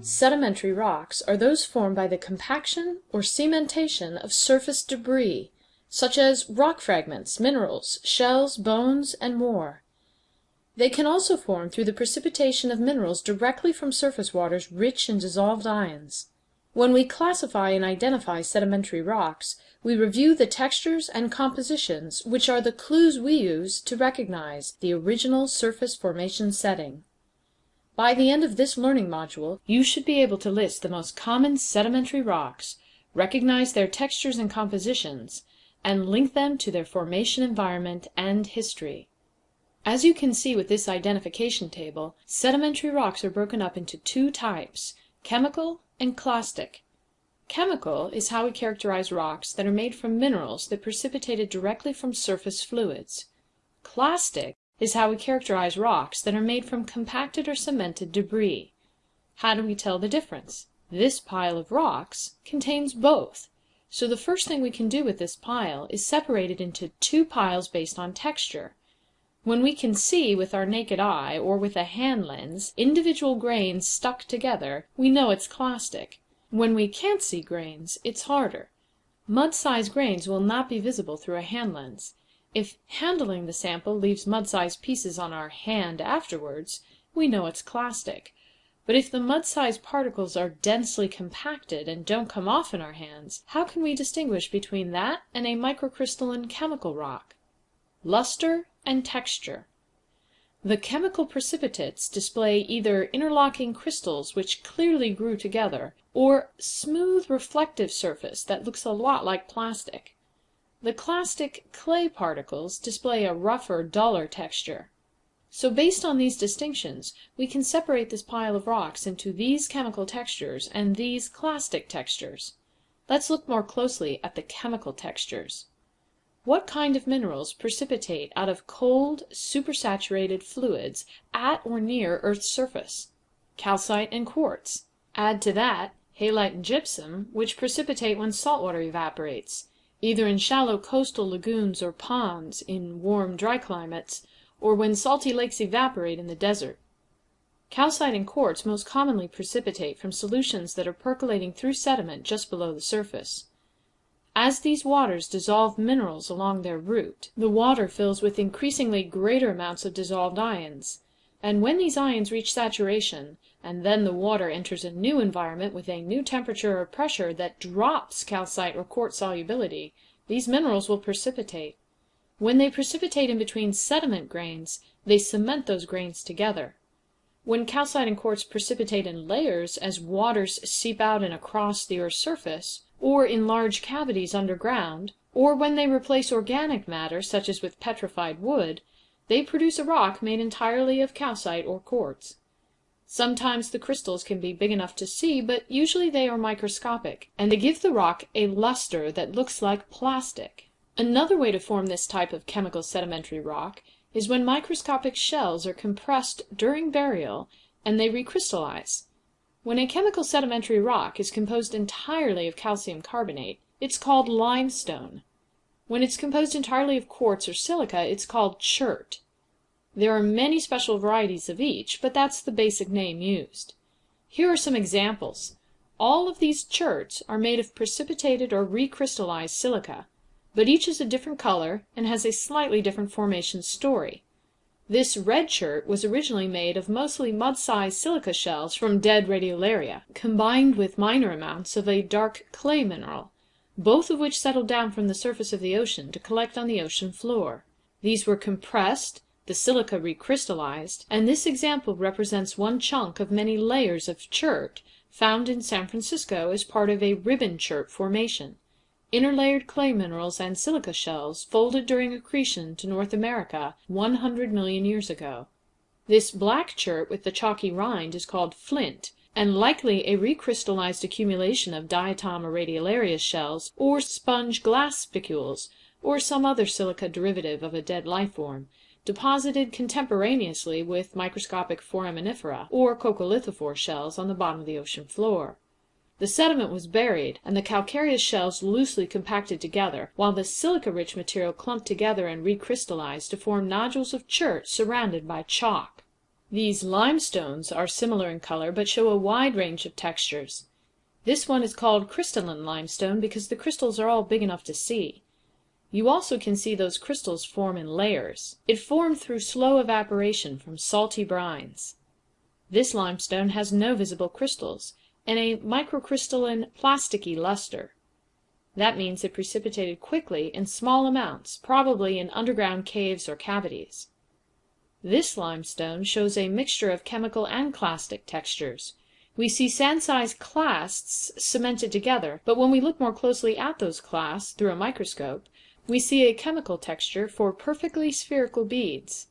Sedimentary rocks are those formed by the compaction or cementation of surface debris, such as rock fragments, minerals, shells, bones, and more. They can also form through the precipitation of minerals directly from surface waters rich in dissolved ions. When we classify and identify sedimentary rocks, we review the textures and compositions which are the clues we use to recognize the original surface formation setting. By the end of this learning module you should be able to list the most common sedimentary rocks, recognize their textures and compositions, and link them to their formation environment and history. As you can see with this identification table, sedimentary rocks are broken up into two types, chemical and clastic. Chemical is how we characterize rocks that are made from minerals that precipitated directly from surface fluids. Clastic is how we characterize rocks that are made from compacted or cemented debris. How do we tell the difference? This pile of rocks contains both. So the first thing we can do with this pile is separate it into two piles based on texture. When we can see with our naked eye, or with a hand lens, individual grains stuck together, we know it's clastic. When we can't see grains, it's harder. Mud sized grains will not be visible through a hand lens. If handling the sample leaves mud sized pieces on our hand afterwards, we know it's clastic. But if the mud sized particles are densely compacted and don't come off in our hands, how can we distinguish between that and a microcrystalline chemical rock? Luster and Texture. The chemical precipitates display either interlocking crystals which clearly grew together, or smooth reflective surface that looks a lot like plastic. The clastic clay particles display a rougher, duller texture. So based on these distinctions we can separate this pile of rocks into these chemical textures and these clastic textures. Let's look more closely at the chemical textures. What kind of minerals precipitate out of cold, supersaturated fluids at or near earth's surface? Calcite and quartz. Add to that halite and gypsum, which precipitate when salt water evaporates, either in shallow coastal lagoons or ponds in warm, dry climates, or when salty lakes evaporate in the desert. Calcite and quartz most commonly precipitate from solutions that are percolating through sediment just below the surface. As these waters dissolve minerals along their route, the water fills with increasingly greater amounts of dissolved ions; and when these ions reach saturation, and then the water enters a new environment with a new temperature or pressure that drops calcite or quartz solubility, these minerals will precipitate. When they precipitate in between sediment grains, they cement those grains together. When calcite and quartz precipitate in layers as waters seep out and across the earth's surface or in large cavities underground, or when they replace organic matter, such as with petrified wood, they produce a rock made entirely of calcite or quartz. Sometimes the crystals can be big enough to see, but usually they are microscopic, and they give the rock a luster that looks like plastic. Another way to form this type of chemical sedimentary rock is when microscopic shells are compressed during burial and they recrystallize. When a chemical sedimentary rock is composed entirely of calcium carbonate, it's called limestone. When it's composed entirely of quartz or silica, it's called chert. There are many special varieties of each, but that's the basic name used. Here are some examples. All of these cherts are made of precipitated or recrystallized silica, but each is a different color and has a slightly different formation story. This red chert was originally made of mostly mud-sized silica shells from dead radiolaria, combined with minor amounts of a dark clay mineral, both of which settled down from the surface of the ocean to collect on the ocean floor. These were compressed, the silica recrystallized, and this example represents one chunk of many layers of chert found in San Francisco as part of a ribbon chert formation interlayered clay minerals and silica shells folded during accretion to North America one hundred million years ago. This black chert with the chalky rind is called flint, and likely a recrystallized accumulation of diatom or radiolarian shells, or sponge glass spicules, or some other silica derivative of a dead life form, deposited contemporaneously with microscopic foraminifera, or coccolithophore shells on the bottom of the ocean floor. The sediment was buried, and the calcareous shells loosely compacted together, while the silica rich material clumped together and recrystallized to form nodules of chert surrounded by chalk. These limestones are similar in color, but show a wide range of textures. This one is called crystalline limestone because the crystals are all big enough to see. You also can see those crystals form in layers. It formed through slow evaporation from salty brines. This limestone has no visible crystals, and a microcrystalline, plasticky luster. That means it precipitated quickly in small amounts, probably in underground caves or cavities. This limestone shows a mixture of chemical and clastic textures. We see sand sized clasts cemented together, but when we look more closely at those clasts through a microscope, we see a chemical texture for perfectly spherical beads.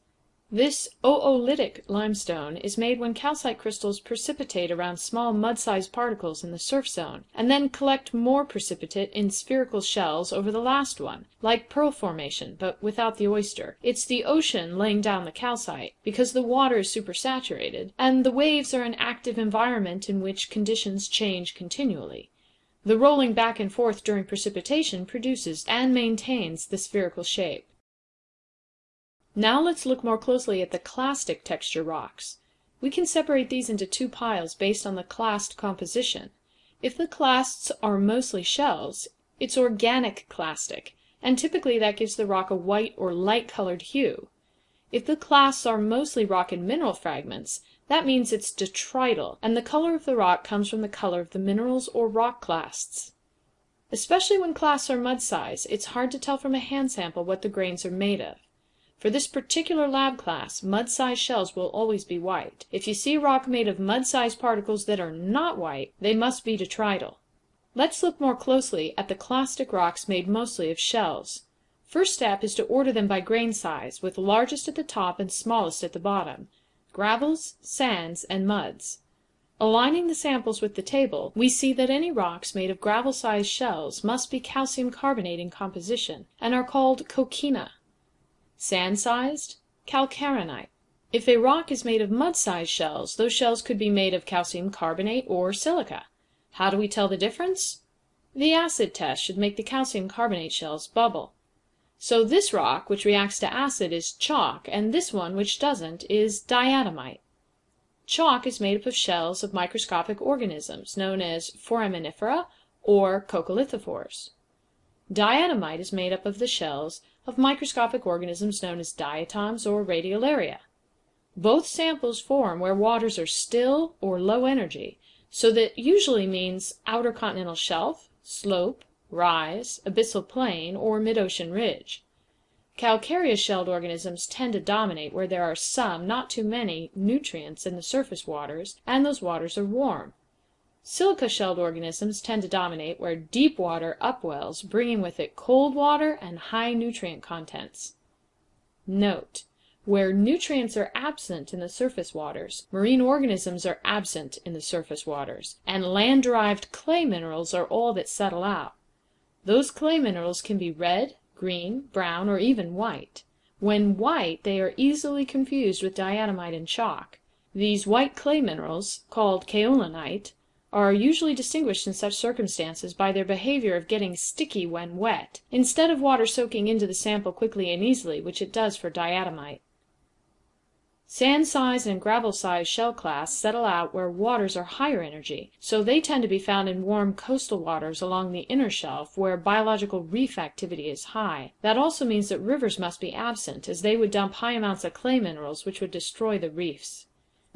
This oolitic limestone is made when calcite crystals precipitate around small mud sized particles in the surf zone, and then collect more precipitate in spherical shells over the last one, like pearl formation, but without the oyster. It's the ocean laying down the calcite, because the water is supersaturated, and the waves are an active environment in which conditions change continually. The rolling back and forth during precipitation produces and maintains the spherical shape. Now let's look more closely at the clastic texture rocks. We can separate these into two piles based on the clast composition. If the clasts are mostly shells, it's organic clastic, and typically that gives the rock a white or light colored hue. If the clasts are mostly rock and mineral fragments, that means it's detrital, and the color of the rock comes from the color of the minerals or rock clasts. Especially when clasts are mud size, it's hard to tell from a hand sample what the grains are made of. For this particular lab class, mud sized shells will always be white. If you see rock made of mud sized particles that are not white, they must be detrital. Let's look more closely at the clastic rocks made mostly of shells. First step is to order them by grain size, with largest at the top and smallest at the bottom gravels, sands, and muds. Aligning the samples with the table, we see that any rocks made of gravel sized shells must be calcium carbonate in composition, and are called coquina. Sand sized, calcarenite. If a rock is made of mud sized shells, those shells could be made of calcium carbonate or silica. How do we tell the difference? The acid test should make the calcium carbonate shells bubble. So this rock, which reacts to acid, is chalk, and this one, which doesn't, is diatomite. Chalk is made up of shells of microscopic organisms, known as foraminifera or coccolithophores. Diatomite is made up of the shells of microscopic organisms known as diatoms or radiolaria. Both samples form where waters are still or low energy, so that usually means outer continental shelf, slope, rise, abyssal plain, or mid-ocean ridge. Calcareous shelled organisms tend to dominate where there are some, not too many, nutrients in the surface waters, and those waters are warm. Silica shelled organisms tend to dominate where deep water upwells, bringing with it cold water and high nutrient contents. Note: Where nutrients are absent in the surface waters, marine organisms are absent in the surface waters, and land derived clay minerals are all that settle out. Those clay minerals can be red, green, brown, or even white. When white they are easily confused with diatomite and chalk. These white clay minerals, called kaolinite are usually distinguished in such circumstances by their behavior of getting sticky when wet, instead of water soaking into the sample quickly and easily, which it does for diatomite. Sand size and gravel size shell clasts settle out where waters are higher energy, so they tend to be found in warm coastal waters along the inner shelf where biological reef activity is high. That also means that rivers must be absent, as they would dump high amounts of clay minerals which would destroy the reefs.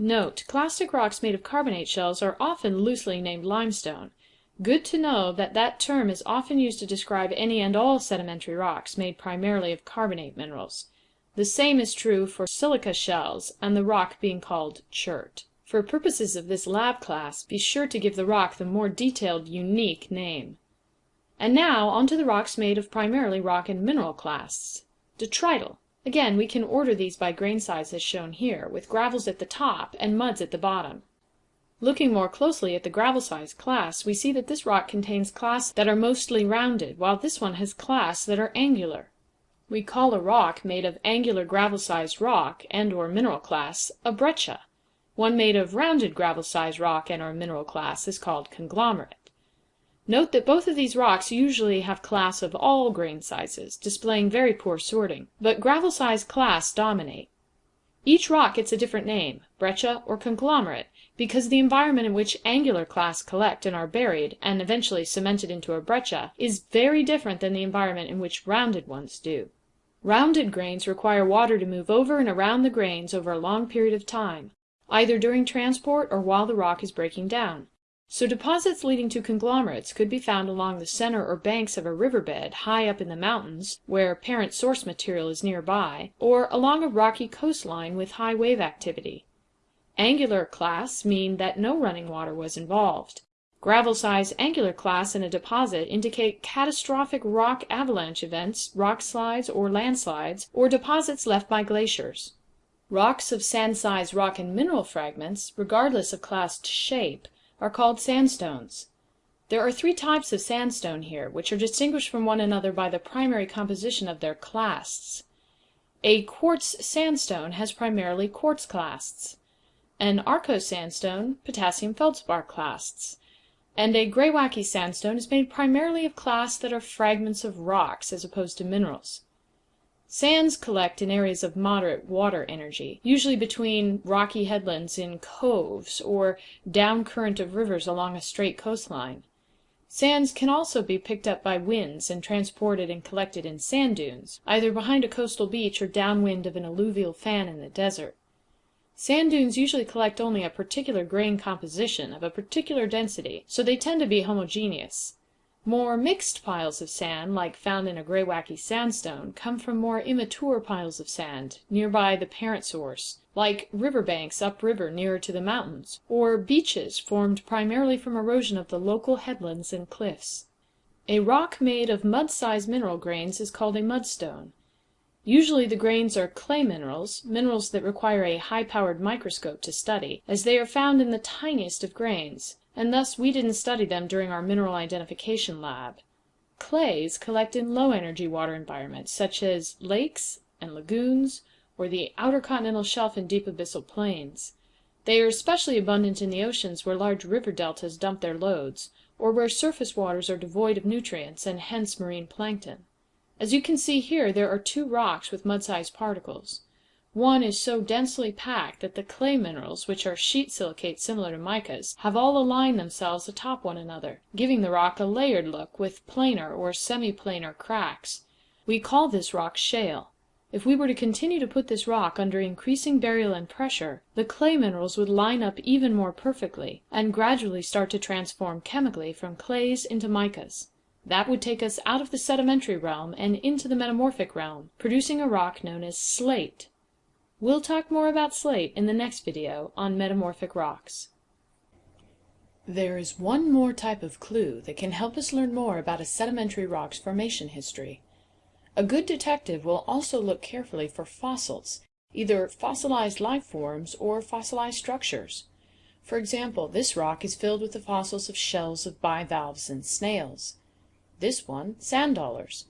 Note: Clastic rocks made of carbonate shells are often loosely named limestone. Good to know that that term is often used to describe any and all sedimentary rocks made primarily of carbonate minerals. The same is true for silica shells and the rock being called chert. For purposes of this lab class, be sure to give the rock the more detailed unique name. And now on to the rocks made of primarily rock and mineral clasts. Detrital. Again, we can order these by grain size as shown here, with gravels at the top and muds at the bottom. Looking more closely at the gravel size class, we see that this rock contains clasts that are mostly rounded, while this one has clasts that are angular. We call a rock made of angular gravel sized rock and or mineral clasts a breccia. One made of rounded gravel sized rock and or mineral clasts is called conglomerate. Note that both of these rocks usually have clasts of all grain sizes, displaying very poor sorting, but gravel size clasts dominate. Each rock gets a different name, breccia, or conglomerate, because the environment in which angular clasts collect and are buried, and eventually cemented into a breccia, is very different than the environment in which rounded ones do. Rounded grains require water to move over and around the grains over a long period of time, either during transport or while the rock is breaking down. So deposits leading to conglomerates could be found along the center or banks of a riverbed high up in the mountains, where parent source material is nearby, or along a rocky coastline with high wave activity. Angular clasts mean that no running water was involved. Gravel size angular clasts in a deposit indicate catastrophic rock avalanche events, rock slides or landslides, or deposits left by glaciers. Rocks of sand size rock and mineral fragments, regardless of clast shape, are called sandstones. There are three types of sandstone here, which are distinguished from one another by the primary composition of their clasts. A quartz sandstone has primarily quartz clasts. An Arkose sandstone, potassium feldspar clasts and a Greywacke sandstone is made primarily of clasts that are fragments of rocks as opposed to minerals. Sands collect in areas of moderate water energy, usually between rocky headlands in coves or down current of rivers along a straight coastline. Sands can also be picked up by winds and transported and collected in sand dunes, either behind a coastal beach or downwind of an alluvial fan in the desert. Sand dunes usually collect only a particular grain composition of a particular density, so they tend to be homogeneous. More mixed piles of sand, like found in a Greywacke sandstone, come from more immature piles of sand, nearby the parent source, like river banks up river nearer to the mountains, or beaches formed primarily from erosion of the local headlands and cliffs. A rock made of mud sized mineral grains is called a mudstone. Usually the grains are clay minerals, minerals that require a high powered microscope to study, as they are found in the tiniest of grains, and thus we didn't study them during our mineral identification lab. Clays collect in low energy water environments, such as lakes and lagoons, or the outer continental shelf and deep abyssal plains. They are especially abundant in the oceans where large river deltas dump their loads, or where surface waters are devoid of nutrients and hence marine plankton. As you can see here there are two rocks with mud sized particles. One is so densely packed that the clay minerals, which are sheet silicates similar to micas, have all aligned themselves atop one another, giving the rock a layered look with planar or semi planar cracks. We call this rock shale. If we were to continue to put this rock under increasing burial and pressure, the clay minerals would line up even more perfectly, and gradually start to transform chemically from clays into micas. That would take us out of the sedimentary realm and into the metamorphic realm, producing a rock known as slate. We'll talk more about slate in the next video on metamorphic rocks. There is one more type of clue that can help us learn more about a sedimentary rock's formation history. A good detective will also look carefully for fossils, either fossilized life forms or fossilized structures. For example, this rock is filled with the fossils of shells of bivalves and snails. This one, sand dollars.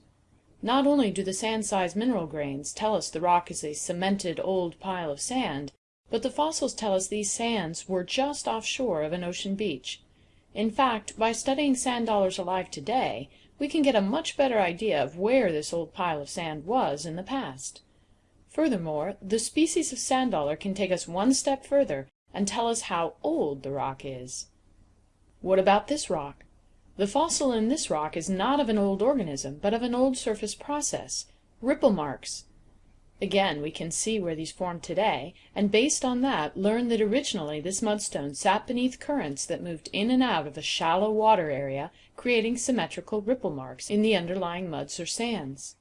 Not only do the sand sized mineral grains tell us the rock is a cemented old pile of sand, but the fossils tell us these sands were just offshore of an ocean beach. In fact, by studying sand dollars alive today, we can get a much better idea of where this old pile of sand was in the past. Furthermore, the species of sand dollar can take us one step further and tell us how old the rock is. What about this rock? The fossil in this rock is not of an old organism, but of an old surface process ripple marks. Again we can see where these formed today, and based on that learn that originally this mudstone sat beneath currents that moved in and out of a shallow water area, creating symmetrical ripple marks in the underlying muds or sands.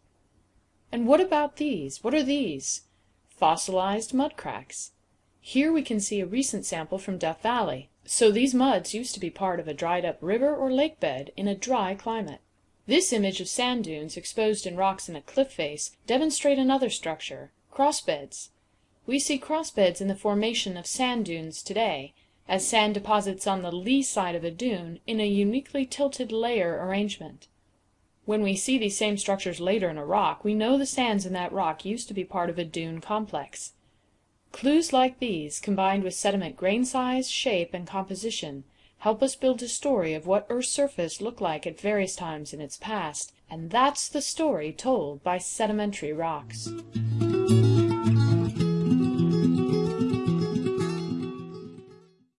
And what about these? What are these? Fossilized mud cracks. Here we can see a recent sample from Death Valley. So these muds used to be part of a dried up river or lake bed in a dry climate. This image of sand dunes exposed in rocks in a cliff face demonstrate another structure, crossbeds. We see crossbeds in the formation of sand dunes today, as sand deposits on the lee side of a dune in a uniquely tilted layer arrangement. When we see these same structures later in a rock, we know the sands in that rock used to be part of a dune complex. Clues like these, combined with sediment grain size, shape, and composition, help us build a story of what Earth's surface looked like at various times in its past, and that's the story told by sedimentary rocks.